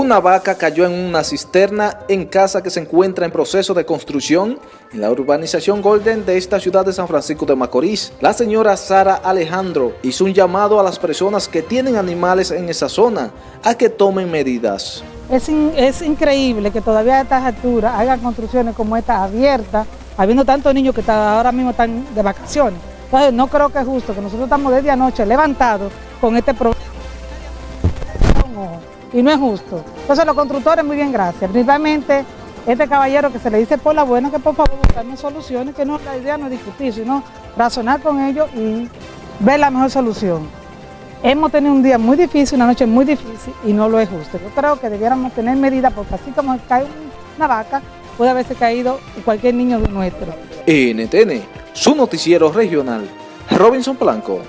Una vaca cayó en una cisterna en casa que se encuentra en proceso de construcción en la urbanización Golden de esta ciudad de San Francisco de Macorís. La señora Sara Alejandro hizo un llamado a las personas que tienen animales en esa zona a que tomen medidas. Es, es increíble que todavía a estas alturas hagan construcciones como esta abiertas, habiendo tantos niños que ahora mismo están de vacaciones. Entonces no creo que es justo que nosotros estamos desde anoche levantados con este problema y no es justo. Entonces los constructores, muy bien, gracias. Principalmente este caballero que se le dice por la buena que por favor buscarme soluciones, que no, la idea no es discutir, sino razonar con ellos y ver la mejor solución. Hemos tenido un día muy difícil, una noche muy difícil y no lo es justo. Yo creo que debiéramos tener medidas porque así como cae una vaca, puede haberse caído cualquier niño de nuestro. NTN, su noticiero regional, Robinson Blanco.